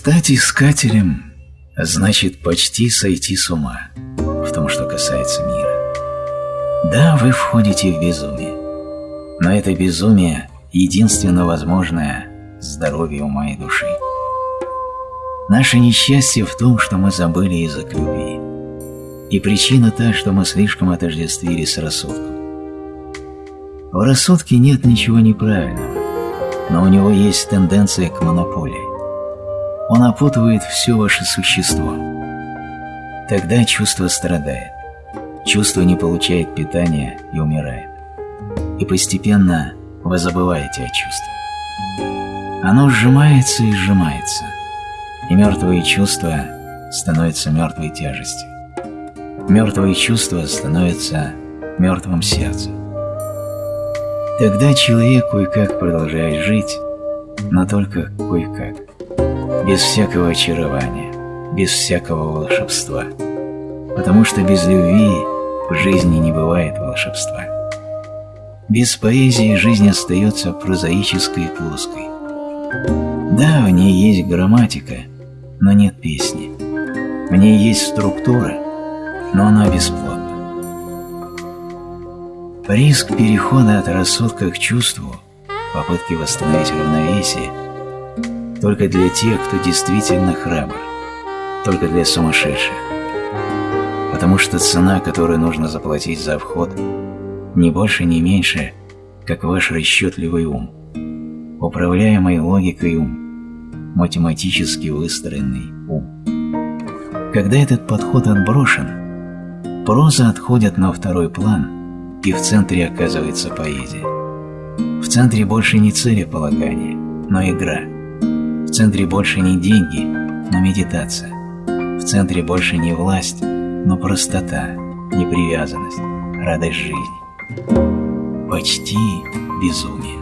Стать искателем значит почти сойти с ума в том, что касается мира. Да, вы входите в безумие, но это безумие – единственно возможное здоровье ума и души. Наше несчастье в том, что мы забыли язык любви. И причина та, что мы слишком отождествили с рассудком. В рассудке нет ничего неправильного, но у него есть тенденция к монополии. Он опутывает все ваше существо. Тогда чувство страдает. Чувство не получает питания и умирает. И постепенно вы забываете о чувстве. Оно сжимается и сжимается, и мертвые чувства становятся мертвой тяжестью. Мертвые чувства становятся мертвым сердцем. Тогда человек кое-как продолжает жить, но только кое-как без всякого очарования, без всякого волшебства. Потому что без любви в жизни не бывает волшебства. Без поэзии жизнь остается прозаической и плоской. Да, в ней есть грамматика, но нет песни. В ней есть структура, но она бесплодна. Риск перехода от рассудка к чувству, попытки восстановить равновесие – только для тех, кто действительно храбр, только для сумасшедших. Потому что цена, которую нужно заплатить за вход, не больше, не меньше, как ваш расчетливый ум, управляемый логикой ум, математически выстроенный ум. Когда этот подход отброшен, проза отходит на второй план, и в центре оказывается поэзия. В центре больше не целеполагание, но игра – в центре больше не деньги, но медитация. В центре больше не власть, но простота, непривязанность, радость жизни. Почти безумие.